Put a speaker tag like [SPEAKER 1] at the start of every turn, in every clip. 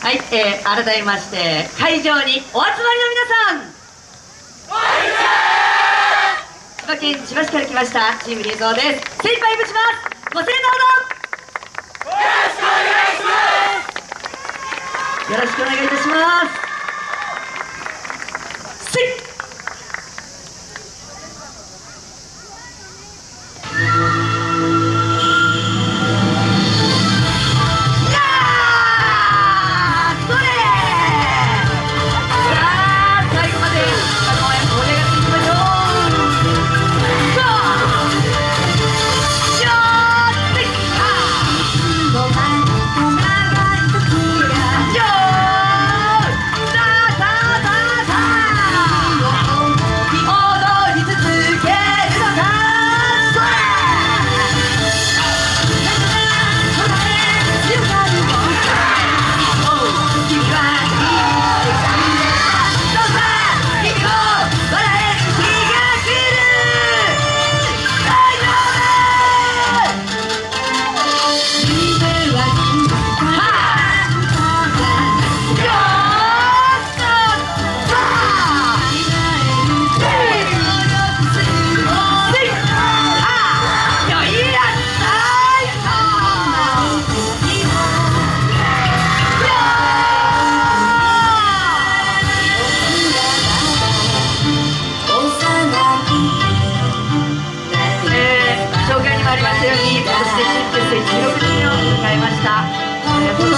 [SPEAKER 1] はい、えー、改めまして会場にお集まりの皆さん。千葉県千葉市から来ましたチームリエゾーです。精一杯ぶちます。ご清聴どうぞよろしくお願いいたします。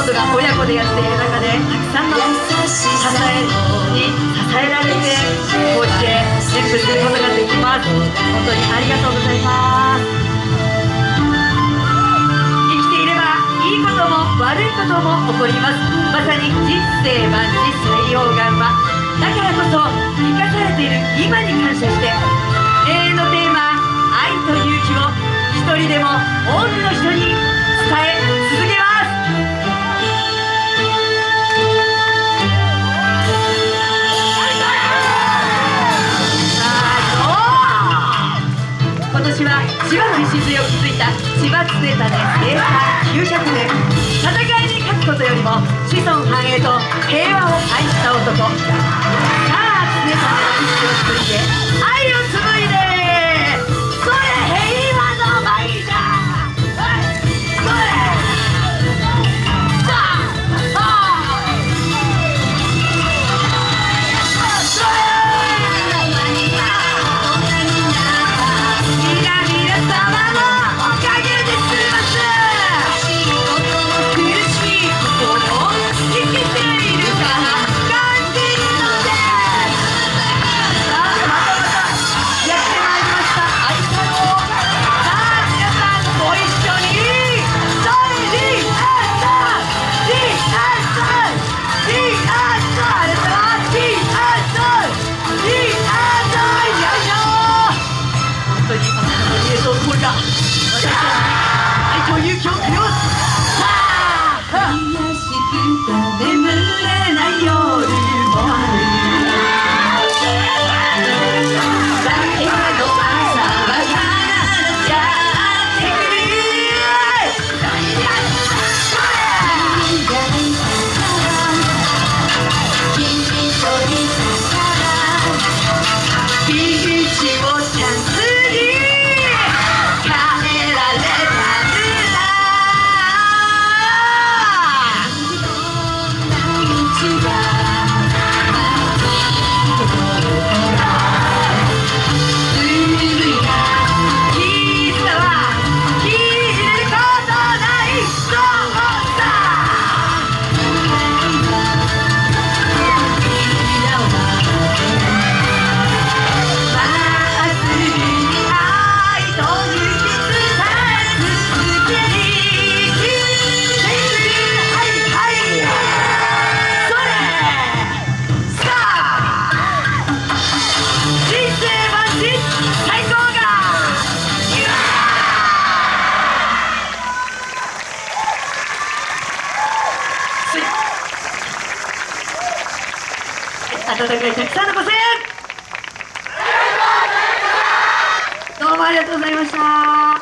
[SPEAKER 1] えーほとが親子でやっている中でたくさんの支えに支えられてこうして演舞することができます。本当にありがとうございます。生きていればいいことも悪いことも起こります。まさに人生万事採用が馬だからこそ生かされている今に感謝して永遠のテーマ愛と勇気を一人でも多くの人に伝え続けます。を築いた千葉常種生誕900年戦いに勝つことよりも子孫繁栄と平和を愛した男。さあ常種の基地を継いで愛を継いで家と声が私たちに愛と勇気をくれますさあ
[SPEAKER 2] 癒し
[SPEAKER 1] 温かいたくさんのご声援。どうもありがとうございました。